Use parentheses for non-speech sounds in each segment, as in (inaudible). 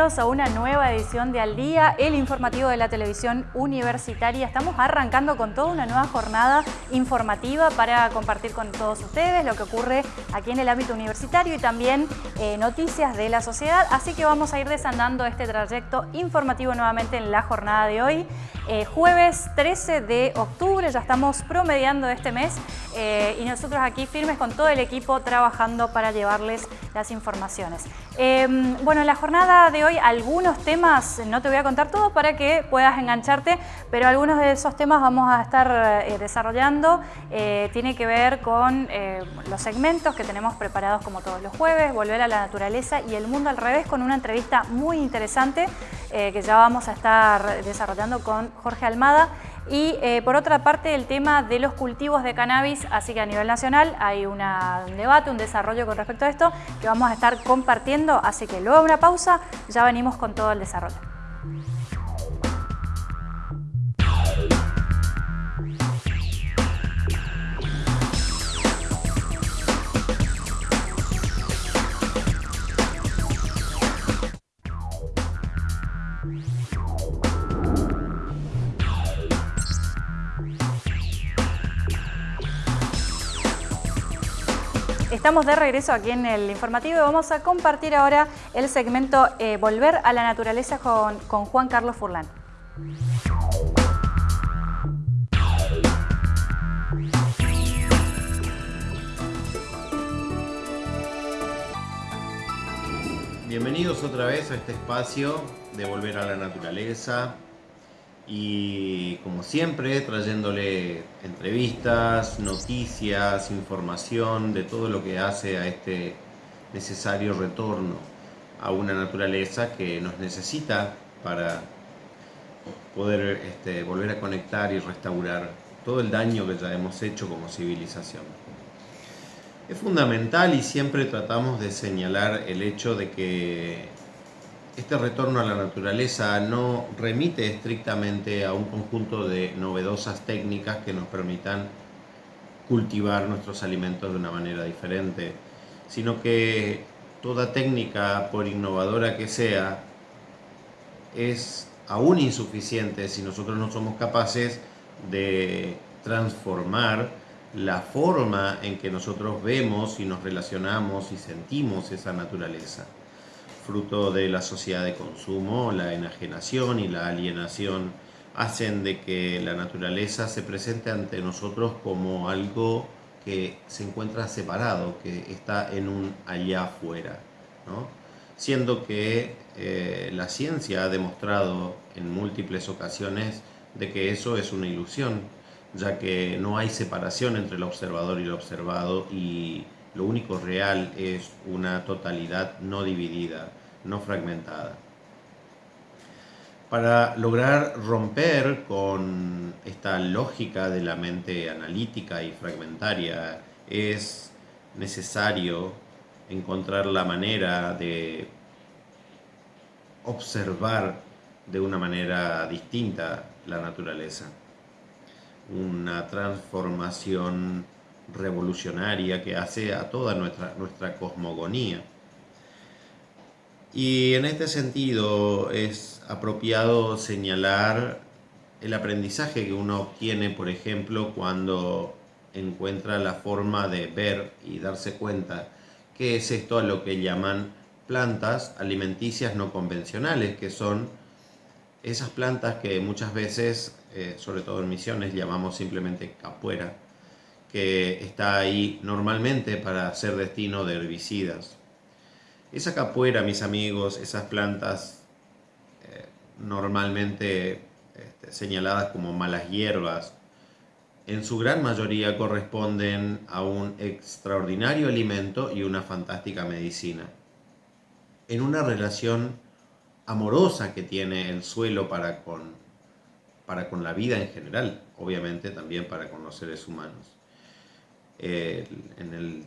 A una nueva edición de Al Día, el informativo de la televisión universitaria. Estamos arrancando con toda una nueva jornada informativa para compartir con todos ustedes lo que ocurre aquí en el ámbito universitario y también eh, noticias de la sociedad. Así que vamos a ir desandando este trayecto informativo nuevamente en la jornada de hoy. Eh, jueves 13 de octubre, ya estamos promediando este mes eh, y nosotros aquí firmes con todo el equipo trabajando para llevarles las informaciones. Em, bueno, en la jornada de hoy algunos temas, no te voy a contar todo para que puedas engancharte, pero algunos de esos temas vamos a estar eh, desarrollando. tiene que ver con los segmentos que tenemos preparados como todos los jueves, volver a la naturaleza y el mundo al revés con una entrevista muy interesante que ya vamos a estar desarrollando con Jorge Almada. Y eh, por otra parte el tema de los cultivos de cannabis, así que a nivel nacional hay un debate, un desarrollo con respecto a esto que vamos a estar compartiendo, así que luego de una pausa ya venimos con todo el desarrollo. Estamos de regreso aquí en el informativo y vamos a compartir ahora el segmento eh, Volver a la Naturaleza con, con Juan Carlos Furlan. Bienvenidos otra vez a este espacio de Volver a la Naturaleza, y como siempre trayéndole entrevistas, noticias, información de todo lo que hace a este necesario retorno a una naturaleza que nos necesita para poder este, volver a conectar y restaurar todo el daño que ya hemos hecho como civilización. Es fundamental y siempre tratamos de señalar el hecho de que este retorno a la naturaleza no remite estrictamente a un conjunto de novedosas técnicas que nos permitan cultivar nuestros alimentos de una manera diferente, sino que toda técnica, por innovadora que sea, es aún insuficiente si nosotros no somos capaces de transformar la forma en que nosotros vemos y nos relacionamos y sentimos esa naturaleza fruto de la sociedad de consumo, la enajenación y la alienación hacen de que la naturaleza se presente ante nosotros como algo que se encuentra separado, que está en un allá afuera, siendo que eh, la ciencia ha demostrado en múltiples ocasiones de que eso es una ilusión, ya que no hay separación entre el observador y el observado y lo único real es una totalidad no dividida no fragmentada. Para lograr romper con esta lógica de la mente analítica y fragmentaria es necesario encontrar la manera de observar de una manera distinta la naturaleza. Una transformación revolucionaria que hace a toda nuestra, nuestra cosmogonía. Y en este sentido es apropiado señalar el aprendizaje que uno obtiene, por ejemplo, cuando encuentra la forma de ver y darse cuenta que es esto a lo que llaman plantas alimenticias no convencionales, que son esas plantas que muchas veces, eh, sobre todo en misiones, llamamos simplemente capuera, que está ahí normalmente para ser destino de herbicidas. Esa capuera, mis amigos, esas plantas eh, normalmente este, señaladas como malas hierbas, en su gran mayoría corresponden a un extraordinario alimento y una fantástica medicina. En una relación amorosa que tiene el suelo para con, para con la vida en general, obviamente también para con los seres humanos en, el,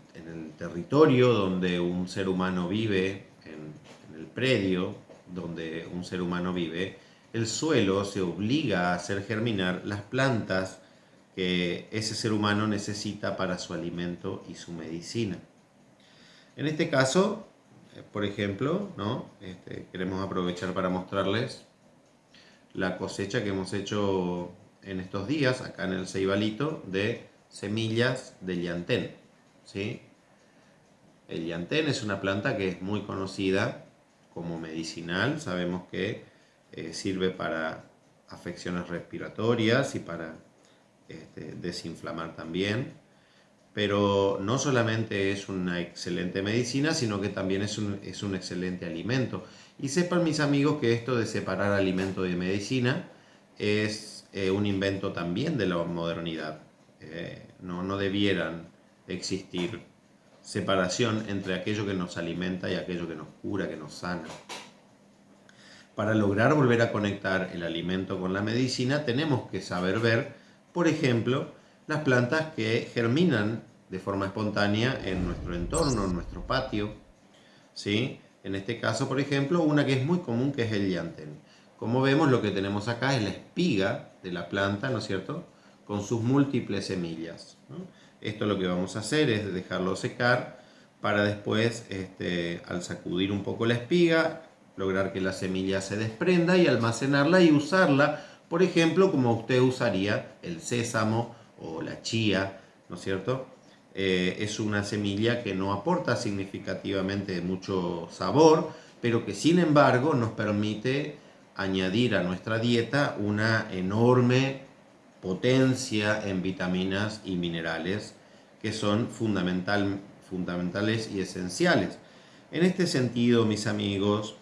territorio donde un ser humano vive, en, el predio donde un ser humano vive, el suelo se obliga a hacer germinar las plantas que ese ser humano necesita para su alimento y su medicina. En este caso, por ejemplo, ¿no? Este, queremos aprovechar para mostrarles la cosecha que hemos hecho en estos días, acá en el Ceibalito, de semillas de llantén. ¿sí? El llantén es una planta que es muy conocida como medicinal, sabemos que eh, sirve para afecciones respiratorias y para este, desinflamar también, pero no solamente es una excelente medicina, sino que también es un, es un excelente alimento. Y sepan mis amigos que esto de separar alimento de medicina es eh, un invento también de la modernidad. Eh, no, no debieran existir separación entre aquello que nos alimenta y aquello que nos cura, que nos sana. Para lograr volver a conectar el alimento con la medicina tenemos que saber ver, por ejemplo, las plantas que germinan de forma espontánea en nuestro entorno, en nuestro patio. ¿sí? En este caso, por ejemplo, una que es muy común que es el llantén. Como vemos, lo que tenemos acá es la espiga de la planta, ¿no es cierto? Con sus múltiples semillas. Esto lo que vamos a hacer es dejarlo secar para después, este, al sacudir un poco la espiga, lograr que la semilla se desprenda y almacenarla y usarla, por ejemplo, como usted usaría el sésamo o la chía, ¿no es cierto? Eh, es una semilla que no aporta significativamente mucho sabor, pero que sin embargo nos permite añadir a nuestra dieta una enorme potencia en vitaminas y minerales que son fundamental, fundamentales y esenciales. En este sentido, mis amigos,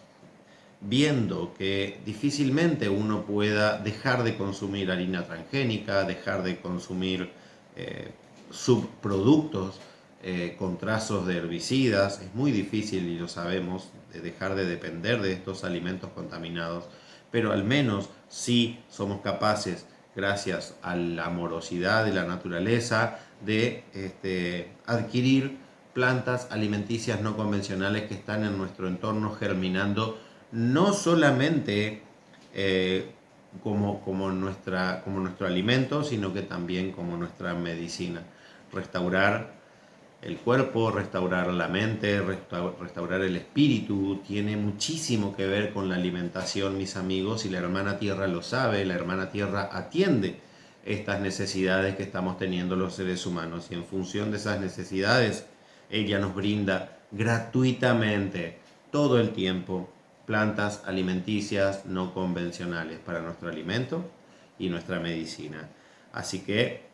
viendo que difícilmente uno pueda dejar de consumir harina transgénica, dejar de consumir eh, subproductos eh, con trazos de herbicidas, es muy difícil y lo sabemos, de dejar de depender de estos alimentos contaminados, pero al menos si somos capaces gracias a la amorosidad de la naturaleza, de este, adquirir plantas alimenticias no convencionales que están en nuestro entorno germinando, no solamente eh, como, como, nuestra, como nuestro alimento, sino que también como nuestra medicina. Restaurar el cuerpo, restaurar la mente, restaurar el espíritu, tiene muchísimo que ver con la alimentación, mis amigos, y la hermana tierra lo sabe, la hermana tierra atiende estas necesidades que estamos teniendo los seres humanos y en función de esas necesidades, ella nos brinda gratuitamente todo el tiempo plantas alimenticias no convencionales para nuestro alimento y nuestra medicina. Así que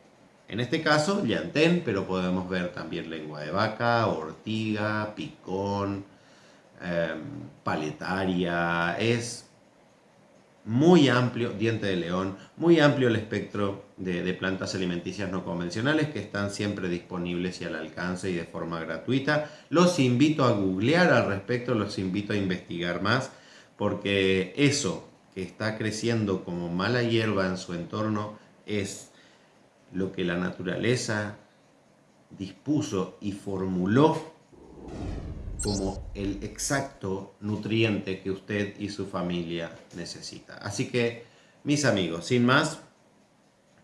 en este caso, llantén, pero podemos ver también lengua de vaca, ortiga, picón, em, paletaria. Es muy amplio, diente de león, muy amplio el espectro de, de, plantas alimenticias no convencionales que están siempre disponibles y al alcance y de forma gratuita. Los invito a googlear al respecto, los invito a investigar más, porque eso que está creciendo como mala hierba en su entorno es lo que la naturaleza dispuso y formuló como el exacto nutriente que usted y su familia necesita. Así que, mis amigos, sin más,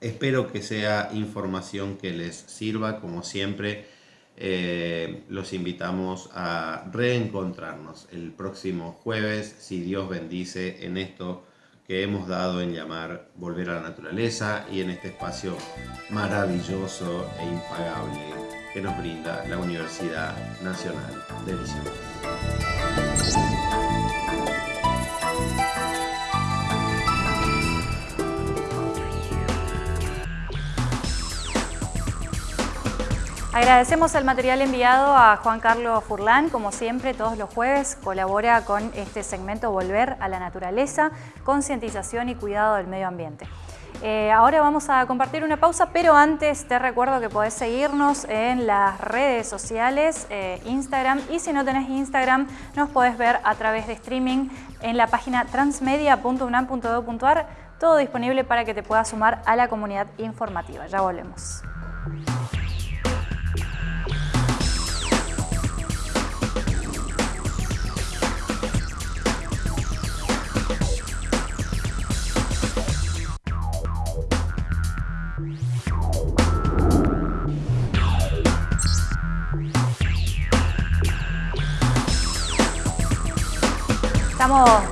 espero que sea información que les sirva, como siempre. Eh, los invitamos a reencontrarnos el próximo jueves, si Dios bendice, en esto que hemos dado en llamar Volver a la Naturaleza y en este espacio maravilloso e impagable que nos brinda la Universidad Nacional de Visión. Agradecemos el material enviado a Juan Carlos Furlán, como siempre todos los jueves colabora con este segmento Volver a la Naturaleza, concientización y cuidado del medio ambiente. Eh, ahora vamos a compartir una pausa, pero antes te recuerdo que podés seguirnos en las redes sociales, eh, Instagram, y si no tenés Instagram, nos podés ver a través de streaming en la página transmedia.unam.edu.ar, todo disponible para que te puedas sumar a la comunidad informativa. Ya volvemos.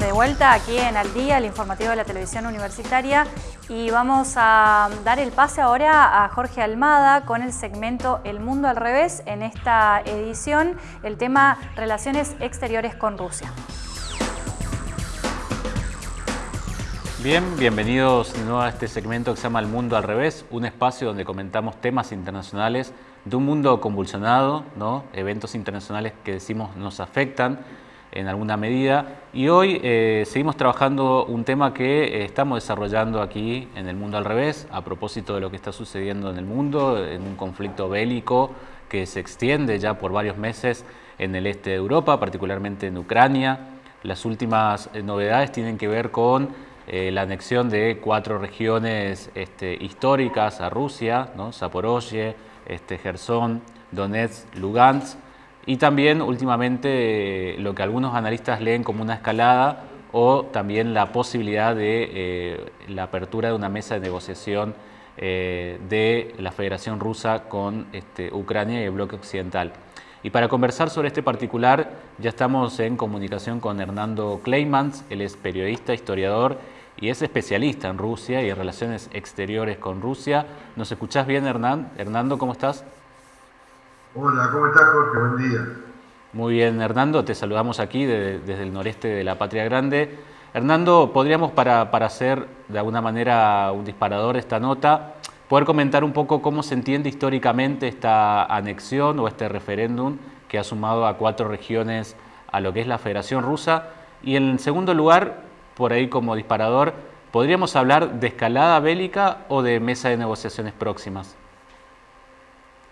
De vuelta aquí en Al Día, el informativo de la televisión universitaria, y vamos a dar el pase ahora a Jorge Almada con el segmento El Mundo al Revés. En esta edición, el tema Relaciones Exteriores con Rusia. Bien, bienvenidos de nuevo a este segmento que se llama El Mundo al Revés, un espacio donde comentamos temas internacionales de un mundo convulsionado, ¿no? eventos internacionales que decimos nos afectan en alguna medida. Y hoy eh, seguimos trabajando un tema que eh, estamos desarrollando aquí en el mundo al revés, a propósito de lo que está sucediendo en el mundo, en un conflicto bélico que se extiende ya por varios meses en el este de Europa, particularmente en Ucrania. Las últimas eh, novedades tienen que ver con la anexión de cuatro regiones este, históricas a Rusia, ¿no? Zaporozhye, este, Gerson, Donetsk, Lugansk, y también últimamente lo que algunos analistas leen como una escalada o también la posibilidad de eh, la apertura de una mesa de negociación eh, de la Federación Rusa con este, Ucrania y el bloque occidental. Y para conversar sobre este particular ya estamos en comunicación con Hernando Kleimans, él es periodista, historiador y es especialista en Rusia y en relaciones exteriores con Rusia. ¿Nos escuchás bien, Hernán? Hernando, ¿cómo estás? Hola, ¿cómo estás Jorge? Buen día. Muy bien, Hernando, te saludamos aquí desde el noreste de la Patria Grande. Hernando, podríamos para, para hacer de alguna manera un disparador esta nota, poder comentar un poco cómo se entiende históricamente esta anexión o este referéndum que ha sumado a cuatro regiones a lo que es la Federación Rusa. Y en segundo lugar, por ahí como disparador, ¿podríamos hablar de escalada bélica o de mesa de negociaciones próximas?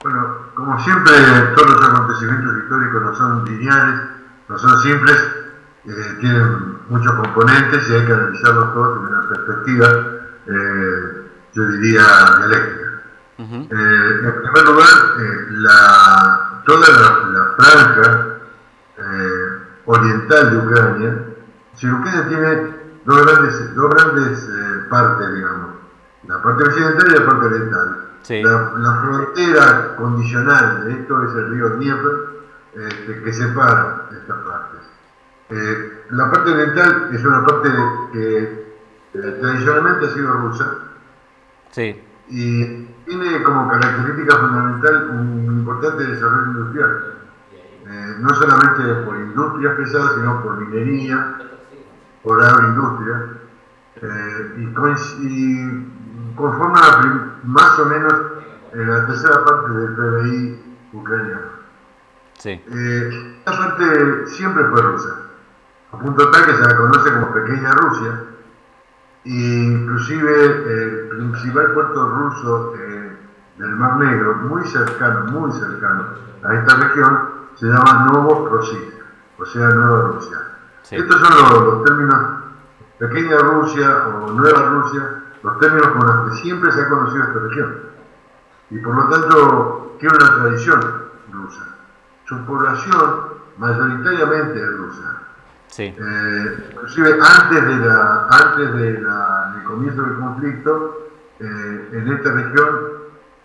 Bueno, como siempre, todos los acontecimientos históricos no son lineales, no son simples, eh, tienen muchos componentes y hay que analizarlos todos en una perspectiva, eh, yo diría, dialéctica. Eh, en primer lugar, la, toda la, franja oriental de Ucrania, si Ucrania tiene dos grandes, dos grandes partes, digamos, la parte occidental y la parte oriental. La, frontera condicional de esto es el río Dnieper, este, que separa estas partes. Eh, la parte oriental es una parte que eh, tradicionalmente ha sido rusa y tiene como característica fundamental un importante desarrollo industrial. Eh, no solamente por industrias pesadas, sino por minería, por agroindustria. y, y conforma más o menos la tercera parte del PBI ucraniano. Sí. Eh, esta parte siempre fue rusa, a punto tal que se la conoce como Pequeña Rusia, e inclusive el principal puerto ruso eh, del Mar Negro, muy cercano, muy cercano a esta región, se llama Novorossiya, o sea, Nueva Rusia. Estos son los, los términos Pequeña Rusia o Nueva Rusia los términos con los que siempre se ha conocido esta región. Y por lo tanto, tiene una tradición rusa. Su población mayoritariamente es rusa. Sí. Eh, inclusive antes, de la, antes de la, del comienzo del conflicto, eh, en esta región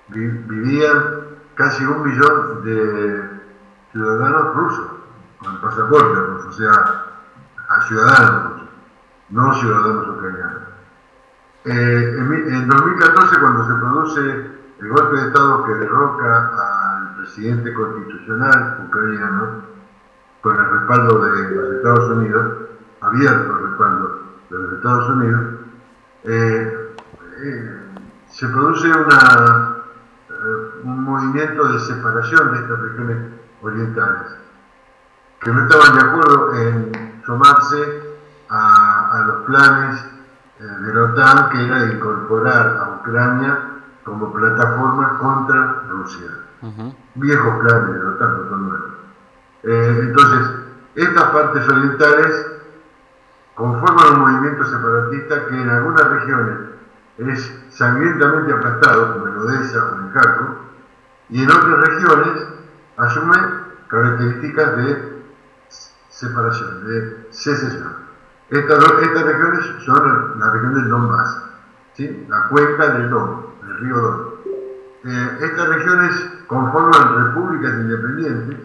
vivían casi un millón de ciudadanos rusos, con pasaporte ruso, o sea, a ciudadanos rusos, no ciudadanos ucranianos. Eh, en, 2014, cuando se produce el golpe de Estado que derroca al presidente constitucional ucraniano, con el respaldo de los Estados Unidos, abierto el respaldo de los Estados Unidos, eh, eh, se produce un movimiento de separación de estas regiones orientales, que no estaban de acuerdo en sumarse a los planes de la OTAN, que era incorporar a Ucrania como plataforma contra Rusia. Viejos planes de la OTAN, no son nuevos. Eh, entonces, estas partes orientales conforman un movimiento separatista que en algunas regiones es sangrientamente aplastado, como en Odessa o en Kharkov, y en otras regiones asume características de separación, de secesión. Estas, regiones son la región del Donbass, ¿sí? la cuenca del Don, del río Don. Eh, estas regiones conforman repúblicas independientes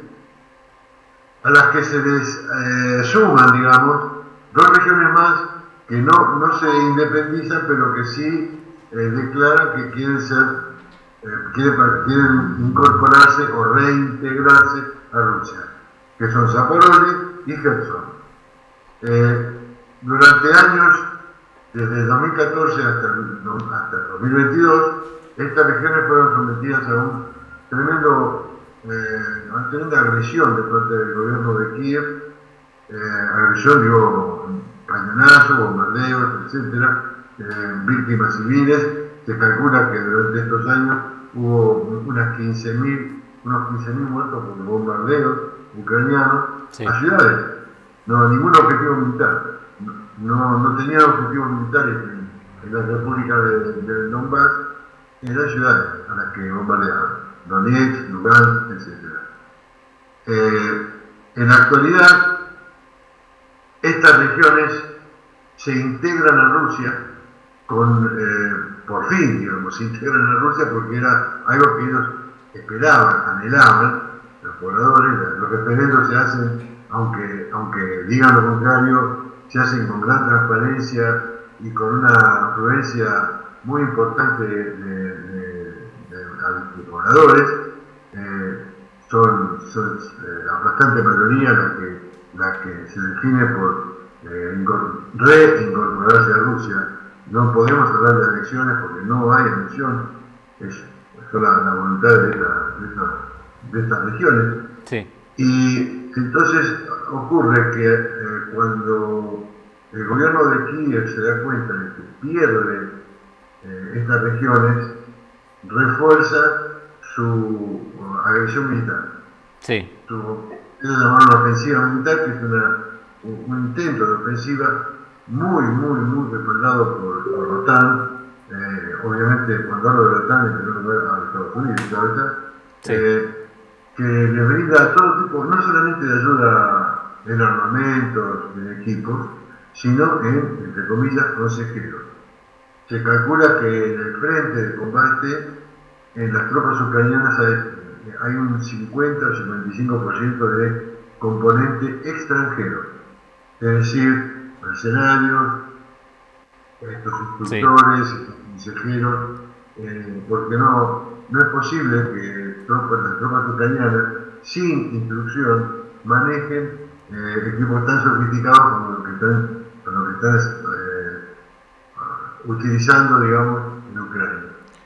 a las que se les eh, suman, digamos, dos regiones más que no, no se independizan, pero que sí eh, declaran que quieren ser, eh, quieren, incorporarse o reintegrarse a Rusia, que son Zaporozhye y Kherson. Eh, durante años, desde 2014 hasta, hasta 2022, estas regiones fueron sometidas a un tremendo, una tremenda agresión de parte del gobierno de Kiev, agresión, digo, cañonazos, bombardeos, etcétera, eh, víctimas civiles. Se calcula que durante estos años hubo unas 15.000 unos 15.000 muertos por bombardeos ucranianos a ciudades. No, ningún objetivo militar. No, no tenían objetivos militares en, la República de Donbass, en las ciudades a las que bombardeaban. Donetsk, Lugansk, etc. Eh, en la actualidad, estas regiones se integran a Rusia con, eh, por fin, digamos, se integran a Rusia porque era algo que ellos esperaban, anhelaban, los pobladores, los referendos se hacen, aunque, aunque digan lo contrario, se hacen con gran transparencia y con una afluencia muy importante de, pobladores. Eh, son, son eh, la bastante mayoría la que la que se define por eh, reincorporarse a Rusia. No podemos hablar de elecciones porque no hay elección, es la, voluntad de, de, estas regiones. Y entonces ocurre que eh, cuando el gobierno de Kiev se da cuenta de que pierde eh, estas regiones, refuerza su agresión militar. Sí es una ofensiva militar, que es un, intento de ofensiva muy, muy, muy respaldado por, la OTAN. Eh, obviamente, cuando hablo de la OTAN, en primer lugar a Estados Unidos, ¿verdad? Eh, que le brinda todo tipo, no solamente de ayuda en armamentos, en equipos, sino en, entre comillas, consejeros. Se calcula que en el frente de combate, en las tropas ucranianas hay hay un 50 o 55% de componente extranjero, es decir, mercenarios, estos instructores, estos consejeros, eh, porque no, no es posible que tropas, las tropas ucranianas, sin instrucción, manejen eh, equipos tan sofisticados como los que están, como que están eh, utilizando, digamos, en Ucrania.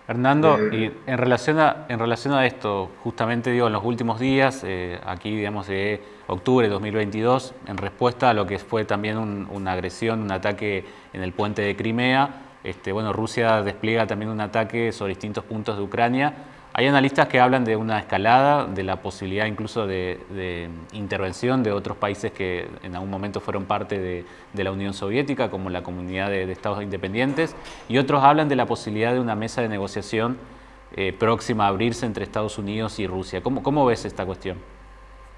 Hernando, y en relación, a, en relación a esto, justamente digo, en los últimos días, eh, aquí digamos de octubre de 2022, en respuesta a lo que fue también una agresión, un ataque en el puente de Crimea, este, bueno, Rusia despliega también un ataque sobre distintos puntos de Ucrania. Hay analistas que hablan de una escalada, de la posibilidad incluso de, intervención de otros países que en algún momento fueron parte de, la Unión Soviética, como la Comunidad de, Estados Independientes, y otros hablan de la posibilidad de una mesa de negociación eh, próxima a abrirse entre Estados Unidos y Rusia. ¿Cómo, ¿Cómo ves esta cuestión?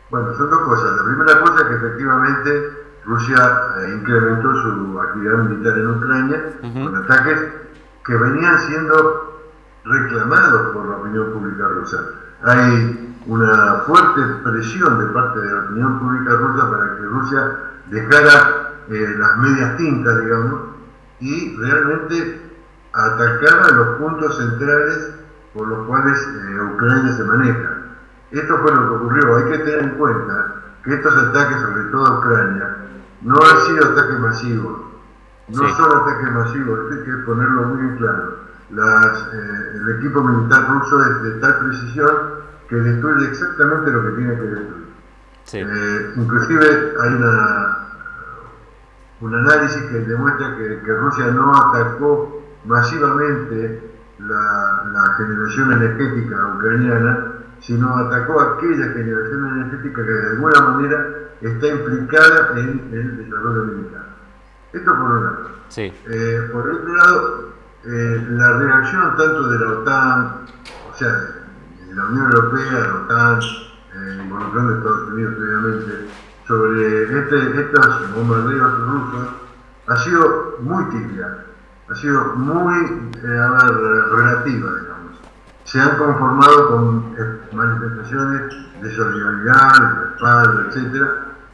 Bueno, son dos cosas. La primera cosa es que efectivamente Rusia eh, incrementó su actividad militar en Ucrania con ataques que venían siendo reclamados por la opinión pública rusa. Hay una fuerte presión de parte de la opinión pública rusa para que Rusia dejara eh, las medias tintas, digamos, y realmente atacara los puntos centrales por los cuales eh, Ucrania se maneja. Esto fue lo que ocurrió. Hay que tener en cuenta que estos ataques, sobre todo a Ucrania, no han sido ataques masivos. No son ataques masivos, hay que ponerlo muy claro las, eh, el equipo militar ruso es de tal precisión que destruye exactamente lo que tiene que destruir. Eh, inclusive hay una, un análisis que demuestra que, Rusia no atacó masivamente la, la, generación energética ucraniana, sino atacó aquella generación energética que de alguna manera está implicada en el desarrollo militar. Esto por un lado. Eh, por otro lado, eh, la reacción tanto de la OTAN, o sea, de la Unión Europea, la OTAN, eh, involucrando a Estados Unidos previamente, sobre este, estos bombardeos rusos, ha sido muy tibia, ha sido muy eh, relativa, digamos. Se han conformado con eh, manifestaciones de solidaridad, de respaldo, etc.,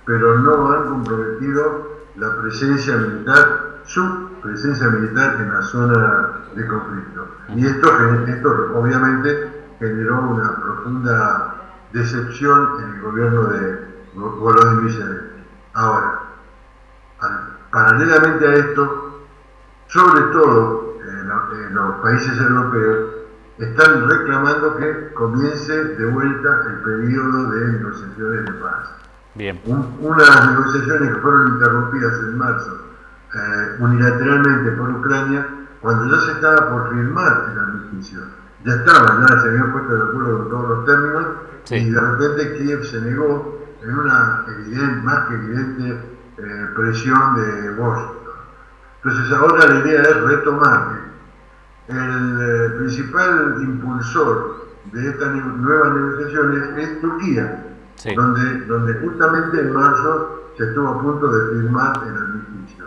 pero no han comprometido la presencia militar, su presencia militar en la zona de conflicto. Y esto, esto obviamente generó una profunda decepción en el gobierno de Volodymyr Zelensky. Ahora, paralelamente a esto, sobre todo en, los países europeos, están reclamando que comience de vuelta el periodo de negociaciones de paz. Bien. unas negociaciones que fueron interrumpidas en marzo eh, unilateralmente por Ucrania, cuando ya se estaba por firmar el armisticio. Ya estaba, ya se habían puesto de acuerdo con todos los términos, y de repente Kiev se negó en una evidente, más que evidente eh, presión de Washington. Entonces ahora la idea es retomar. El eh, principal impulsor de estas nuevas negociaciones es Turquía, donde, donde justamente en marzo se estuvo a punto de firmar el armisticio.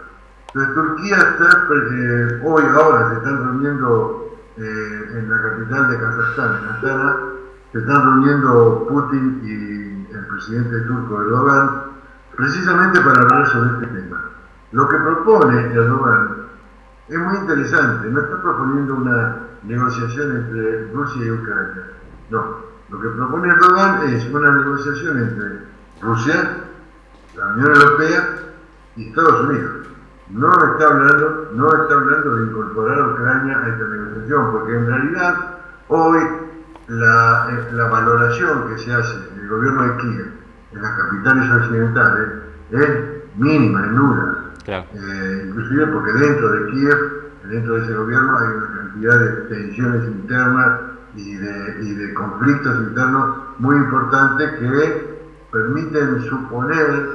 Entonces Turquía está, eh, hoy, ahora se están reuniendo en la capital de Kazajstán, en Astana, se están reuniendo Putin y el presidente turco Erdogan precisamente para hablar sobre este tema. Lo que propone Erdogan es muy interesante, no está proponiendo una negociación entre Rusia y Ucrania, no, lo que propone Erdogan es una negociación entre Rusia, la Unión Europea y Estados Unidos. No está hablando, no está hablando de incorporar a Ucrania a esta negociación, porque en realidad hoy la, eh, la valoración que se hace del gobierno de Kiev en las capitales occidentales es mínima, es nula. Eh, inclusive porque dentro de Kiev, dentro de ese gobierno, hay una cantidad de tensiones internas y de, y de conflictos internos muy importantes que permiten suponer,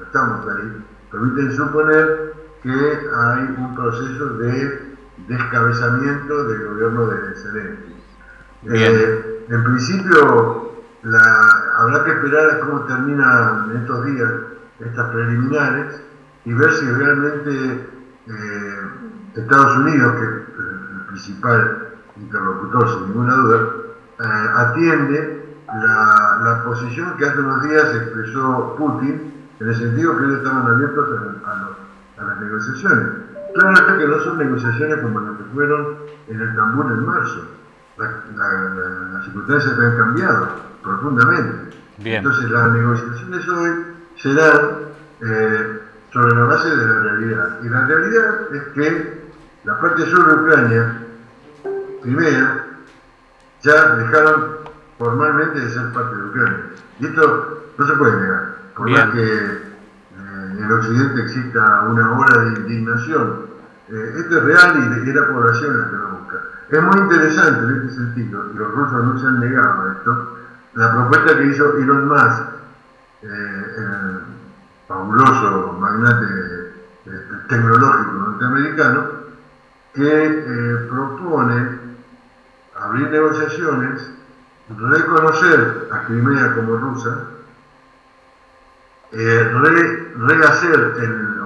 estamos ahí, permiten suponer que hay un proceso de descabezamiento del gobierno de Zelensky. Eh, en principio, habrá que esperar a cómo terminan estos días estas preliminares y ver si realmente eh, Estados Unidos, que es el principal interlocutor sin ninguna duda, eh, atiende la, la, posición que hace unos días expresó Putin en el sentido que ellos estaban abiertos a, las negociaciones. Claro que no son negociaciones como las que fueron en el Tambor en marzo las circunstancias han cambiado profundamente. Entonces las negociaciones hoy serán eh, sobre la base de la realidad. Y la realidad es que la parte sur de Ucrania, Crimea, ya dejaron formalmente de ser parte de Ucrania. Y esto no se puede negar. Por más que eh, en el occidente exista una ola de indignación, eh, esto es real y, y la población la que lo busca. Es muy interesante en este sentido, y los rusos no se han negado a esto, la propuesta que hizo Elon Musk, eh, el fabuloso magnate eh, tecnológico norteamericano, que eh, propone abrir negociaciones, reconocer a Crimea como rusa, rehacer el,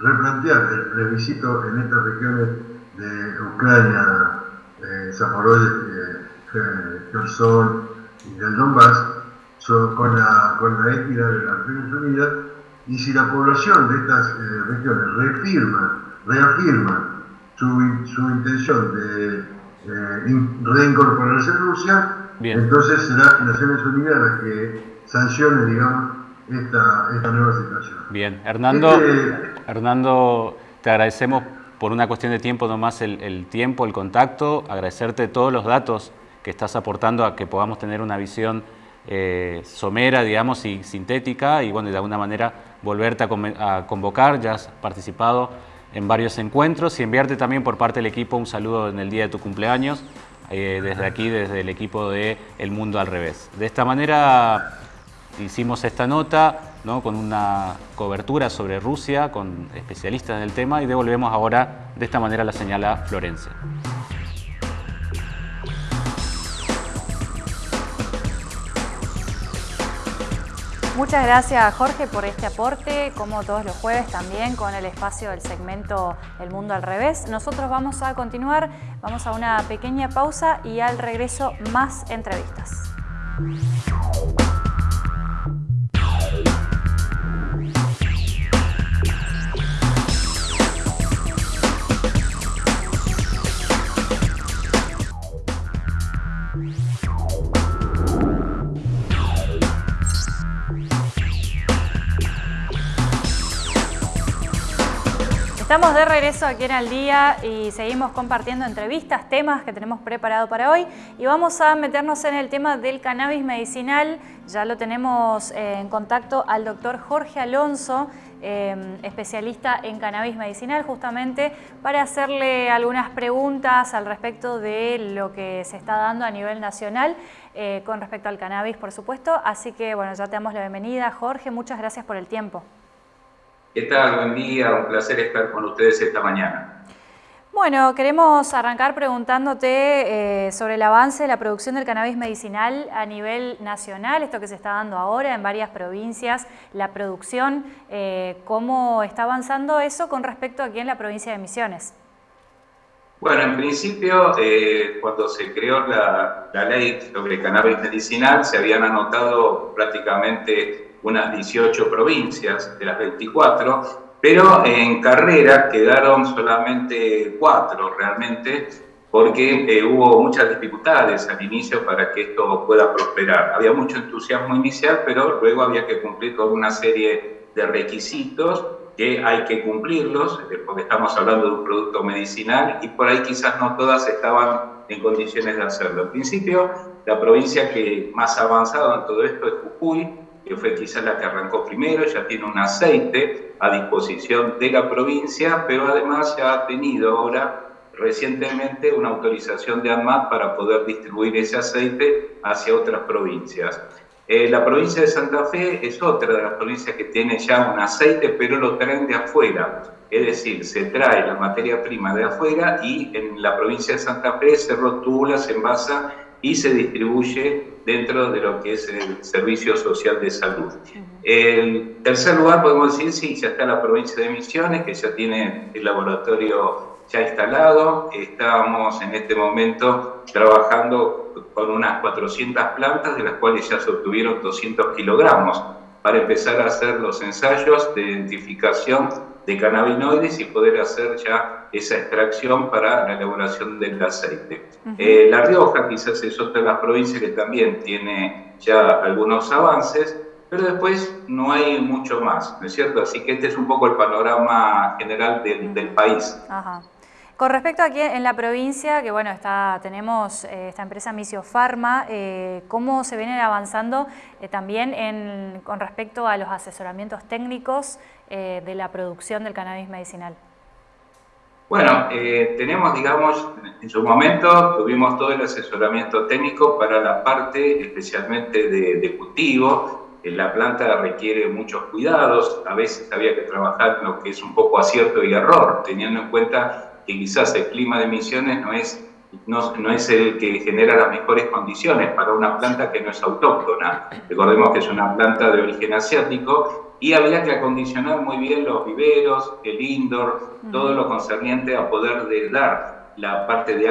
replantear el plebiscito en estas regiones de Ucrania, eh, Zaporozhye, Kherson y del Donbass, con, la, con la équida de las Naciones Unidas, y si la población de estas eh, regiones reafirma, reafirma su, su intención de eh, reincorporarse a Rusia, entonces será Naciones Unidas la que sancione, digamos, esta, esta nueva situación. Bien, Hernando, este, Hernando, te agradecemos por una cuestión de tiempo nomás el, tiempo, el contacto, agradecerte todos los datos que estás aportando a que podamos tener una visión eh, somera, digamos, y sintética, y bueno, de alguna manera volverte a, convocar, ya has participado en varios encuentros y enviarte también por parte del equipo un saludo en el día de tu cumpleaños, eh, desde aquí, desde el equipo de El Mundo al Revés. De esta manera hicimos esta nota, con una cobertura sobre Rusia, con especialistas en el tema y devolvemos ahora de esta manera la señal a Florencia. Muchas gracias Jorge por este aporte, como todos los jueves también con el espacio del segmento El Mundo al Revés. Nosotros vamos a continuar, vamos a una pequeña pausa y al regreso más entrevistas. Estamos de regreso aquí en Al Día y seguimos compartiendo entrevistas, temas que tenemos preparado para hoy y vamos a meternos en el tema del cannabis medicinal. Ya lo tenemos eh, en contacto al doctor Jorge Alonso, eh, especialista en cannabis medicinal, justamente para hacerle algunas preguntas al respecto de lo que se está dando a nivel nacional eh, con respecto al cannabis, por supuesto. Así que, bueno, ya te damos la bienvenida. Jorge, muchas gracias por el tiempo. ¿Qué tal? Buen día, un placer estar con ustedes esta mañana. Bueno, queremos arrancar preguntándote eh, sobre el avance de la producción del cannabis medicinal a nivel nacional, esto que se está dando ahora en varias provincias, la producción, eh, cómo está avanzando eso con respecto aquí en la provincia de Misiones. Bueno, en principio, eh, cuando se creó la, la ley sobre cannabis medicinal, se habían anotado prácticamente unas 18 provincias de las 24, pero en carrera quedaron solamente cuatro realmente, porque eh, hubo muchas dificultades al inicio para que esto pueda prosperar. Había mucho entusiasmo inicial, pero luego había que cumplir con una serie de requisitos que hay que cumplirlos, eh, porque estamos hablando de un producto medicinal y por ahí quizás no todas estaban en condiciones de hacerlo. En principio, la provincia que más ha avanzado en todo esto es Jujuy, que fue quizás la que arrancó primero, ya tiene un aceite a disposición de la provincia, pero además ya ha tenido ahora recientemente una autorización de ANMAT para poder distribuir ese aceite hacia otras provincias. Eh, la provincia de Santa Fe es otra de las provincias que tiene ya un aceite, pero lo traen de afuera. Es decir, se trae la materia prima de afuera y en la provincia de Santa Fe se rotula, se envasa y se distribuye dentro de lo que es el Servicio Social de Salud. En tercer lugar, podemos decir, sí, ya está la provincia de Misiones, que ya tiene el laboratorio ya instalado. Estamos en este momento trabajando con unas 400 plantas, de las cuales ya se obtuvieron 200 kilogramos, para empezar a hacer los ensayos de identificación de cannabinoides y poder hacer ya esa extracción para la elaboración del aceite. Eh, la Rioja quizás es otra de las provincias que también tiene ya algunos avances, pero después no hay mucho más, ¿no es cierto? Así que este es un poco el panorama general del, país. Con respecto aquí en la provincia, que bueno, está, tenemos eh, esta empresa Misio Pharma, eh, ¿cómo se vienen avanzando también con respecto a los asesoramientos técnicos de la producción del cannabis medicinal? Bueno, eh, tenemos, digamos, en su momento tuvimos todo el asesoramiento técnico para la parte especialmente de, cultivo. la planta requiere muchos cuidados, a veces había que trabajar lo que es un poco acierto y error, teniendo en cuenta que quizás el clima de emisiones no es, no es el que genera las mejores condiciones para una planta que no es autóctona. Recordemos que es una planta de origen asiático y había que acondicionar muy bien los viveros, el indoor, todo lo concerniente a poder dar la parte de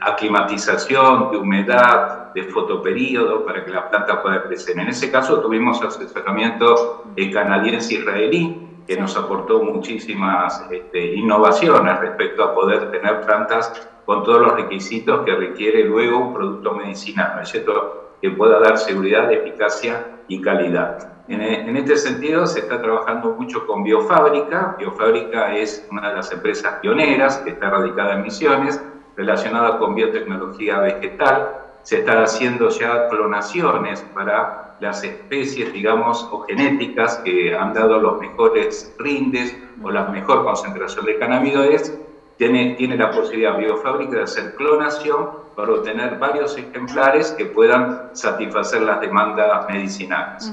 aclimatización, de humedad, de fotoperíodo para que la planta pueda crecer. En ese caso tuvimos asesoramiento canadiense-israelí que nos aportó muchísimas este, innovaciones respecto a poder tener plantas con todos los requisitos que requiere luego un producto medicinal, ¿no es cierto? Que pueda dar seguridad, eficacia y calidad. En, este sentido, se está trabajando mucho con Biofábrica. Biofábrica es una de las empresas pioneras que está radicada en Misiones, relacionada con biotecnología vegetal. Se están haciendo ya clonaciones para las especies, digamos, o genéticas que han dado los mejores rindes o la mejor concentración de cannabinoides. Tiene, tiene la posibilidad Biofábrica de hacer clonación para obtener varios ejemplares que puedan satisfacer las demandas medicinales.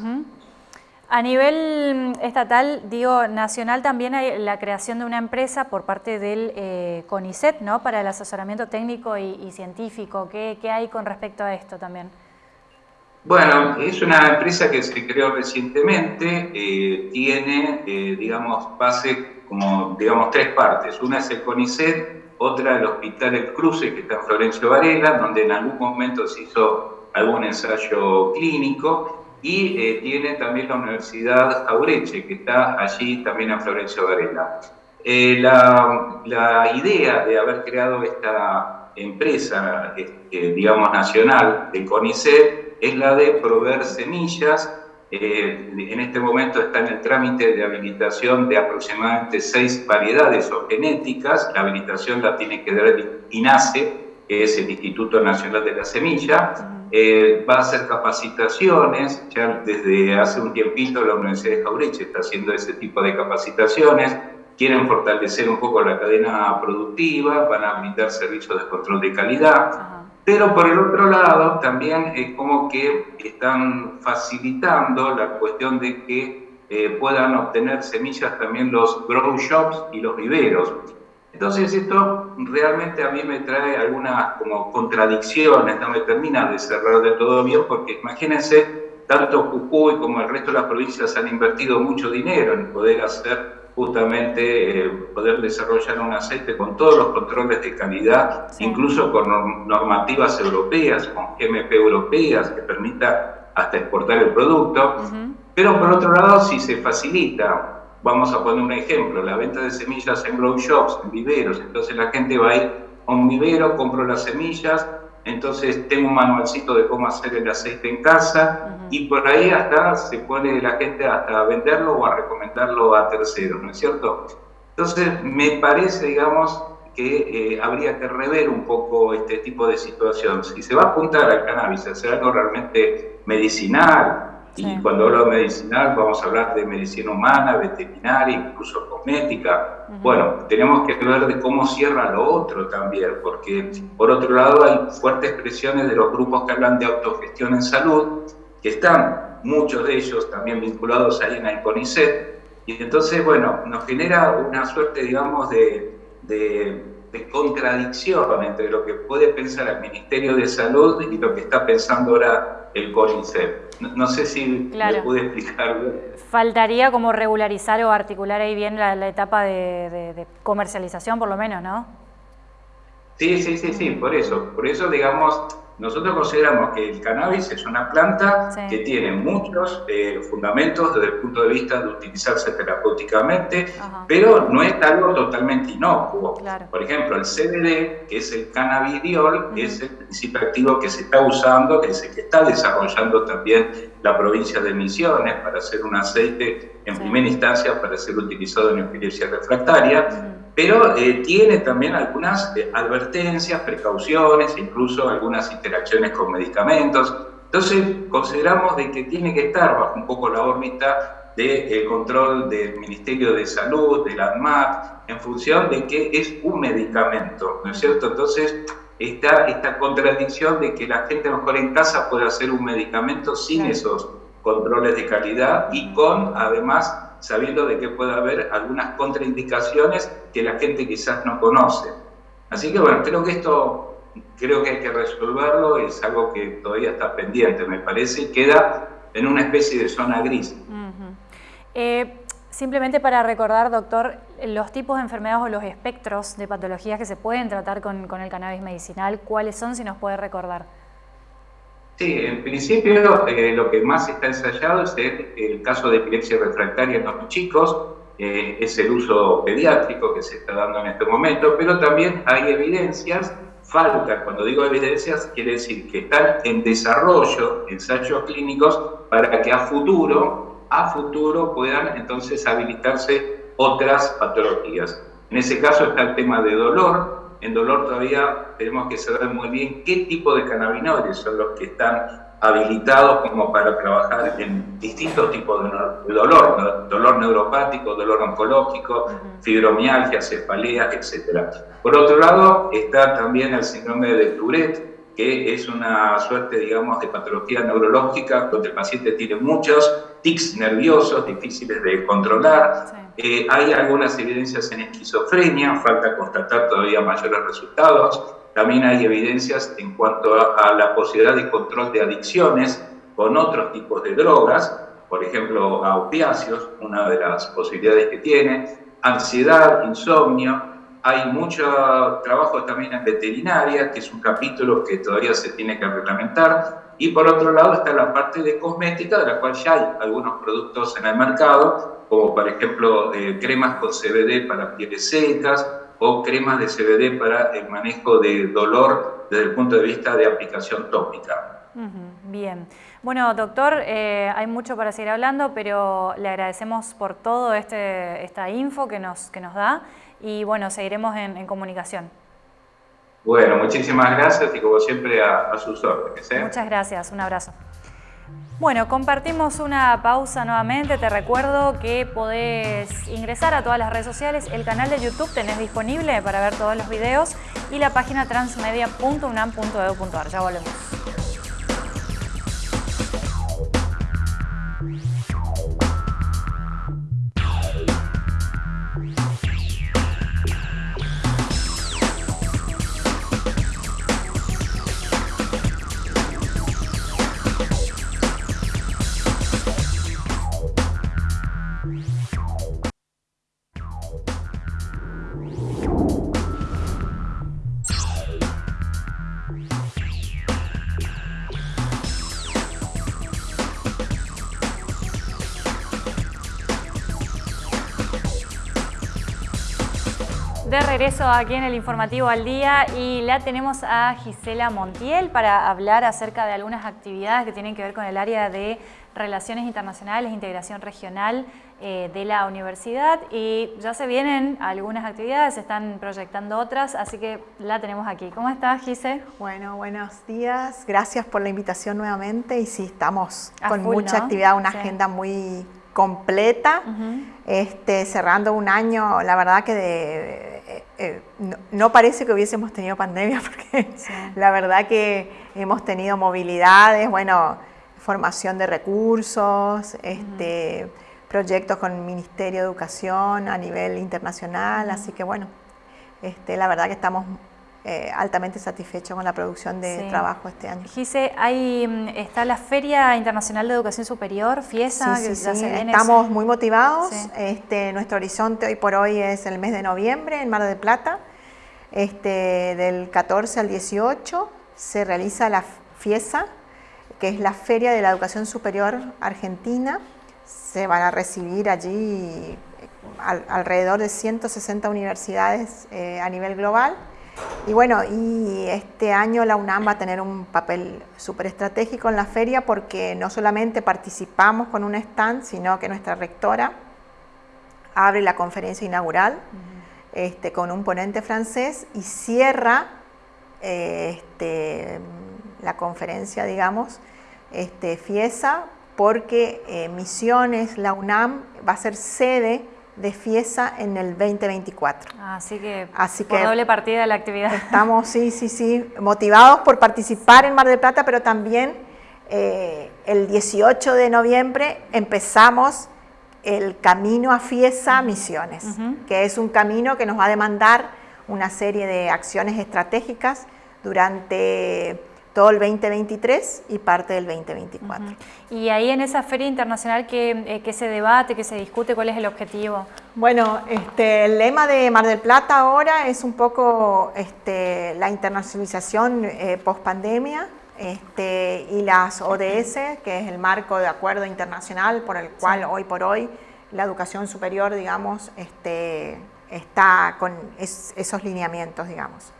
A nivel mm, estatal, digo, nacional también hay la creación de una empresa por parte del eh, CONICET, ¿no? Para el asesoramiento técnico y, científico. ¿Qué, hay con respecto a esto también? Bueno, es una empresa que se creó recientemente, eh, tiene, eh, digamos, base como, digamos, tres partes. Una es el CONICET, otra el Hospital El Cruce, que está en Florencio Varela, donde en algún momento se hizo algún ensayo clínico, y eh, tiene también la Universidad Aureche, que está allí también en Florencio Varela. Eh, la, la, idea de haber creado esta empresa, este, digamos, nacional de CONICET, es la de proveer semillas eh, en este momento está en el trámite de habilitación de aproximadamente seis variedades o genéticas. La habilitación la tiene que dar el INASE, que es el Instituto Nacional de la Semilla. Eh, va a hacer capacitaciones, ya desde hace un tiempito la Universidad de Jaureche está haciendo ese tipo de capacitaciones. Quieren fortalecer un poco la cadena productiva, van a brindar servicios de control de calidad. Pero por el otro lado, también es como que están facilitando la cuestión de que eh, puedan obtener semillas también los grow shops y los viveros. Entonces esto realmente a mí me trae algunas como contradicciones, no me termina de cerrar de todo bien, porque imagínense, tanto Jujuy como el resto de las provincias han invertido mucho dinero en poder hacer justamente eh, poder desarrollar un aceite con todos los controles de calidad, incluso con normativas europeas, con GMP europeas, que permita hasta exportar el producto. Pero por otro lado, si se facilita, vamos a poner un ejemplo, la venta de semillas en grow shops, en viveros, entonces la gente va a ir a un vivero, compro las semillas, entonces tengo un manualcito de cómo hacer el aceite en casa y por ahí hasta se pone la gente hasta a venderlo o a recomendarlo a terceros, ¿no es cierto? Entonces me parece, digamos, que eh, habría que rever un poco este tipo de situación. Si se va a apuntar al cannabis, a hacer algo realmente medicinal, y cuando hablo de medicinal vamos a hablar de medicina humana, veterinaria, incluso cosmética. Bueno, tenemos que ver de cómo cierra lo otro también, porque por otro lado hay fuertes presiones de los grupos que hablan de autogestión en salud, que están muchos de ellos también vinculados ahí en el CONICET, y entonces, bueno, nos genera una suerte, digamos, de, de, de contradicción entre lo que puede pensar el Ministerio de Salud y lo que está pensando ahora el CONICET. No, sé si me pude explicar. Faltaría como regularizar o articular ahí bien la, etapa de, comercialización, por lo menos, ¿no? Sí, sí, sí, sí, por eso. Por eso, digamos, nosotros consideramos que el cannabis es una planta que tiene muchos eh, fundamentos desde el punto de vista de utilizarse terapéuticamente, pero no es algo totalmente inocuo. Por ejemplo, el CBD, que es el cannabidiol, es el principio activo que se está usando, que es el que está desarrollando también la provincia de Misiones para hacer un aceite en primera instancia para ser utilizado en epilepsia refractaria pero eh, tiene también algunas eh, advertencias, precauciones, incluso algunas interacciones con medicamentos. Entonces, consideramos de que tiene que estar bajo un poco la órbita del control del Ministerio de Salud, de la ANMAT, en función de que es un medicamento, ¿no es cierto? Entonces, está esta contradicción de que la gente mejor en casa puede hacer un medicamento sin esos controles de calidad y con, además, sabiendo de que puede haber algunas contraindicaciones que la gente quizás no conoce. Así que bueno, creo que esto, creo que hay que resolverlo, es algo que todavía está pendiente, me parece, y queda en una especie de zona gris. Eh, simplemente para recordar, doctor, los tipos de enfermedades o los espectros de patologías que se pueden tratar con, con el cannabis medicinal, ¿cuáles son, si nos puede recordar? Sí, en principio eh, lo que más está ensayado es el, caso de epilepsia refractaria en los chicos, eh, es el uso pediátrico que se está dando en este momento, pero también hay evidencias, falta, cuando digo evidencias, quiere decir que están en desarrollo ensayos clínicos para que a futuro, a futuro puedan entonces habilitarse otras patologías. En ese caso está el tema de dolor, en dolor todavía tenemos que saber muy bien qué tipo de cannabinoides son los que están habilitados como para trabajar en distintos tipos de dolor, dolor neuropático, dolor oncológico, fibromialgia, cefaleas, etc. Por otro lado, está también el síndrome de Tourette, que es una suerte, digamos, de patología neurológica donde el paciente tiene muchos tics nerviosos difíciles de controlar, eh, hay algunas evidencias en esquizofrenia, falta constatar todavía mayores resultados. También hay evidencias en cuanto a, la posibilidad de control de adicciones con otros tipos de drogas, por ejemplo, a opiáceos, una de las posibilidades que tiene, ansiedad, insomnio. Hay mucho trabajo también en veterinaria, que es un capítulo que todavía se tiene que reglamentar, y por otro lado está la parte de cosmética, de la cual ya hay algunos productos en el mercado, como por ejemplo eh, cremas con CBD para pieles secas o cremas de CBD para el manejo de dolor desde el punto de vista de aplicación tópica. Bien. Bueno, doctor, eh, hay mucho para seguir hablando, pero le agradecemos por todo este, esta info que nos, que nos da y bueno, seguiremos en, comunicación. Bueno, muchísimas gracias y como siempre a, sus órdenes. ¿eh? Muchas gracias, un abrazo. Bueno, compartimos una pausa nuevamente. Te recuerdo que podés ingresar a todas las redes sociales. El canal de YouTube tenés disponible para ver todos los videos y la página transmedia.unam.edu.ar. Ya volvemos. Regreso aquí en el Informativo al Día y la tenemos a Gisela Montiel para hablar acerca de algunas actividades que tienen que ver con el área de Relaciones Internacionales, Integración Regional eh, de la universidad. Y ya se vienen algunas actividades, se están proyectando otras, así que la tenemos aquí. ¿Cómo estás, Gise? Bueno, buenos días, gracias por la invitación nuevamente. Y sí, estamos con mucha actividad, una agenda muy completa, este, cerrando un año, la verdad que de eh, no, parece que hubiésemos tenido pandemia (laughs) porque la verdad que hemos tenido movilidades, bueno, formación de recursos, este, proyectos con el Ministerio de Educación a nivel internacional, así que bueno, este, la verdad que estamos eh, altamente satisfecho con la producción de trabajo este año. Gise, ahí mm, está la Feria Internacional de Educación Superior, FIESA. Sí, sí, sí. estamos muy motivados. Este, nuestro horizonte hoy por hoy es el mes de noviembre en Mar del Plata. Este, del 14 al 18 se realiza la FIESA, que es la Feria de la Educación Superior Argentina. Se van a recibir allí eh, alrededor de 160 universidades eh, a nivel global y bueno, y este año la UNAM va a tener un papel súper estratégico en la feria porque no solamente participamos con un stand, sino que nuestra rectora abre la conferencia inaugural este, con un ponente francés y cierra eh, este, la conferencia, digamos, este, FIESA, porque eh, Misiones, la UNAM, va a ser sede de FIESA en el 2024. Así que, Así por doble partida de la actividad. Estamos, sí, sí, sí, motivados por participar en Mar del Plata, pero también eh, el 18 de noviembre empezamos el camino a FIESA Misiones, que es un camino que nos va a demandar una serie de acciones estratégicas durante todo el 2023 y parte del 2024. Y ahí en esa feria internacional, ¿qué, eh, se debate, qué se discute, cuál es el objetivo? Bueno, este, el lema de Mar del Plata ahora es un poco este, la internacionalización eh, post-pandemia este, y las ODS, que es el marco de acuerdo internacional por el cual hoy por hoy la educación superior, digamos, este, está con esos lineamientos, digamos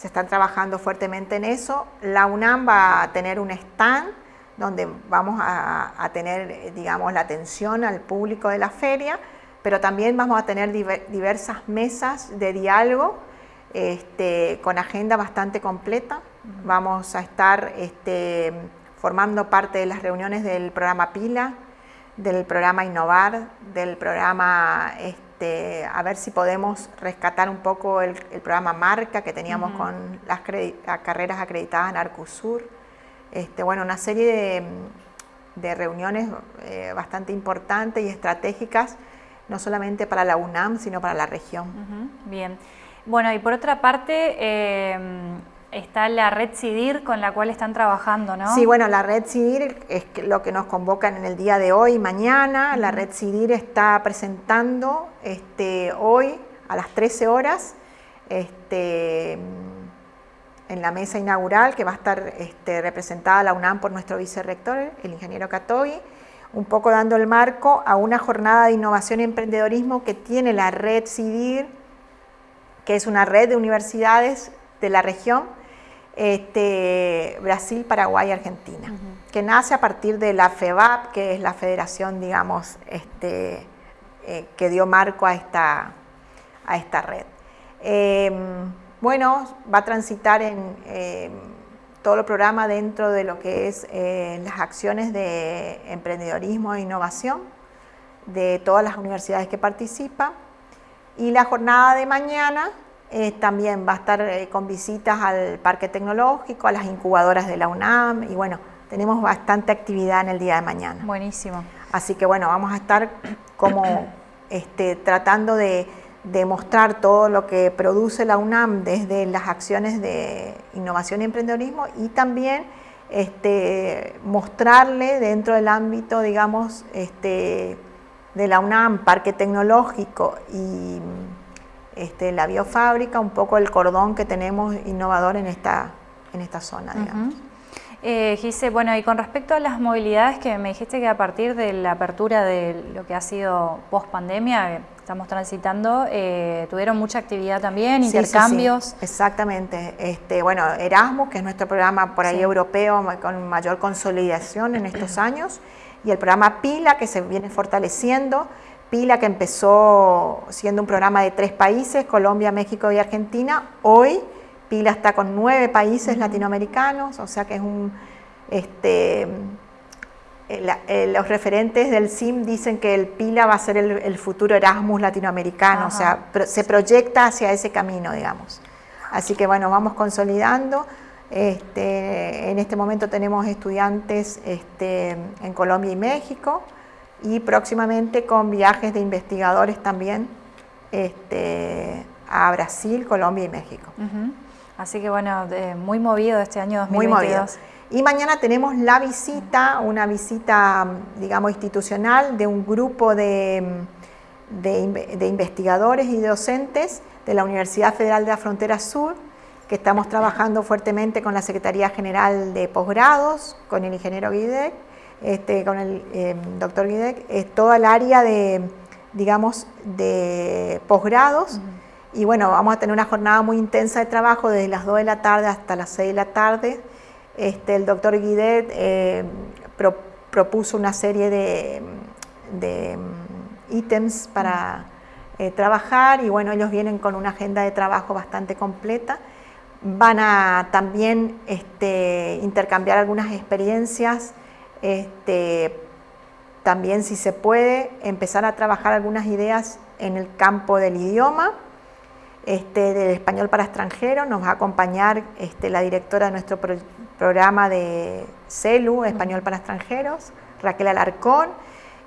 se están trabajando fuertemente en eso. La UNAM va a tener un stand donde vamos a, tener, digamos, la atención al público de la feria, pero también vamos a tener diversas mesas de diálogo este, con agenda bastante completa. Vamos a estar este, formando parte de las reuniones del programa PILA, del programa Innovar, del programa... Este, este, a ver si podemos rescatar un poco el, programa Marca que teníamos con las carreras acreditadas en Arcusur. Este, bueno, una serie de, reuniones eh, bastante importantes y estratégicas, no solamente para la UNAM, sino para la región. Bien. Bueno, y por otra parte, eh, está la red CIDIR con la cual están trabajando, ¿no? Sí, bueno, la red CIDIR es lo que nos convocan en el día de hoy y mañana. La red CIDIR está presentando este, hoy a las 13 horas este, en la mesa inaugural que va a estar este, representada la UNAM por nuestro vicerrector, el ingeniero Catoy, un poco dando el marco a una jornada de innovación y emprendedorismo que tiene la red CIDIR, que es una red de universidades de la región este, Brasil, Paraguay y Argentina, que nace a partir de la FEBAP, que es la federación, digamos, este, eh, que dio marco a esta, a esta red. Em, bueno, va a transitar en em, todo el programa dentro de lo que es eh, las acciones de emprendedorismo e innovación de todas las universidades que participan. Y la jornada de mañana eh, también va a estar eh, con visitas al Parque Tecnológico, a las incubadoras de la UNAM y bueno, tenemos bastante actividad en el día de mañana. Buenísimo. Así que bueno, vamos a estar como este, tratando de, demostrar todo lo que produce la UNAM desde las acciones de innovación y emprendedorismo y también este, mostrarle dentro del ámbito, digamos, este, de la UNAM, Parque Tecnológico y este, la biofábrica, un poco el cordón que tenemos innovador en esta, en esta zona, digamos. Eh, Gise, bueno, y con respecto a las movilidades que me dijiste que a partir de la apertura de lo que ha sido post pandemia, estamos transitando, eh, tuvieron mucha actividad también, intercambios. exactamente. Este, bueno, Erasmus, que es nuestro programa por ahí europeo con mayor consolidación en estos (clears throat) años, y el programa PILA, que se viene fortaleciendo. PILA, que empezó siendo un programa de tres países, Colombia, México y Argentina, hoy Pila está con nueve países latinoamericanos, o sea que es un... Este, eh, eh, los referentes del CIM dicen que el Pila va a ser el, futuro Erasmus latinoamericano, o sea, se proyecta hacia ese camino, digamos. Así que bueno, vamos consolidando. Este, en este momento tenemos estudiantes este, en Colombia y México y próximamente con viajes de investigadores también este, a Brasil, Colombia y México. Así que bueno, muy movido este año 2022. Muy movido. Y mañana tenemos la visita, una visita, digamos, institucional de un grupo de, de, investigadores y docentes de la Universidad Federal de la Frontera Sur, que estamos trabajando fuertemente con la Secretaría General de Posgrados, con el ingeniero Guidec, este, con el eh, doctor Guidec, es toda el área de, digamos, de posgrados. Y bueno, vamos a tener una jornada muy intensa de trabajo desde las 2 de la tarde hasta las 6 de la tarde. Este, el doctor Guidet eh, propuso una serie de, mm, ítems para eh, trabajar y bueno, ellos vienen con una agenda de trabajo bastante completa. Van a también este, intercambiar algunas experiencias, este, también si se puede empezar a trabajar algunas ideas en el campo del idioma este, del español para extranjeros. Nos va a acompañar este, la directora de nuestro programa de CELU, Español para extranjeros, Raquel Alarcón.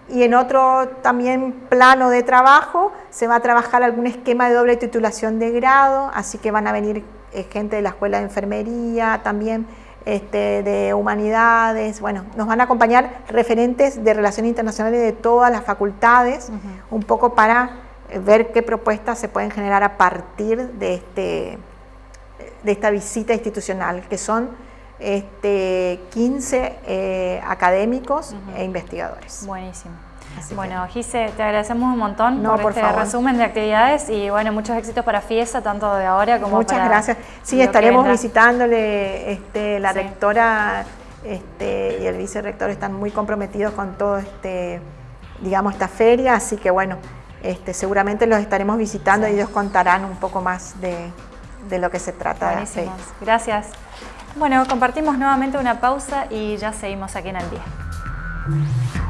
Y en otro también plano de trabajo se va a trabajar algún esquema de doble titulación de grado, así que van a venir eh, gente de la Escuela de Enfermería, también este, de Humanidades, bueno, nos van a acompañar referentes de Relaciones Internacionales de todas las facultades, un poco para ver qué propuestas se pueden generar a partir de, este, de esta visita institucional, que son este, 15 eh, académicos e investigadores. Buenísimo. Bueno, Gise, te agradecemos un montón por, este resumen de actividades y bueno, muchos éxitos para FIESA, tanto de ahora como Muchas gracias. Sí, estaremos visitándole, este, la rectora este, y el vicerrector están muy comprometidos con todo este, digamos, esta feria, así que bueno, este, seguramente los estaremos visitando y ellos contarán un poco más de, lo que se trata. Buenísimo. Gracias. Bueno, compartimos nuevamente una pausa y ya seguimos aquí en el día.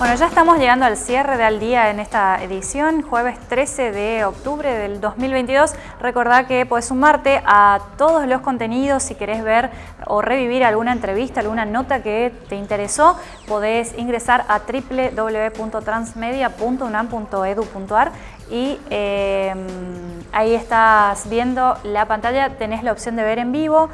Bueno, ya estamos llegando al cierre del día en esta edición, jueves 13 de octubre del 2022. Recordá que puedes sumarte a todos los contenidos si querés ver o revivir alguna entrevista, alguna nota que te interesó, podés ingresar a www.transmedia.unam.edu.ar y em, ahí estás viendo la pantalla, tenés la opción de ver en vivo,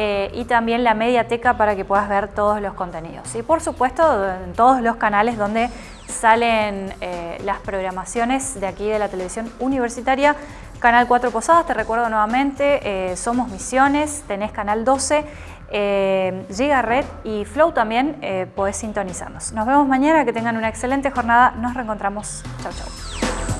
eh, y también la mediateca para que puedas ver todos los contenidos. Y por supuesto en todos los canales donde salen eh, las programaciones de aquí de la televisión universitaria. Canal 4 Posadas, te recuerdo nuevamente, eh, Somos Misiones, tenés Canal 12, eh, Giga Red y Flow también podés sintonizarnos. Nos vemos mañana, que tengan una excelente jornada, nos reencontramos. Chau, chau.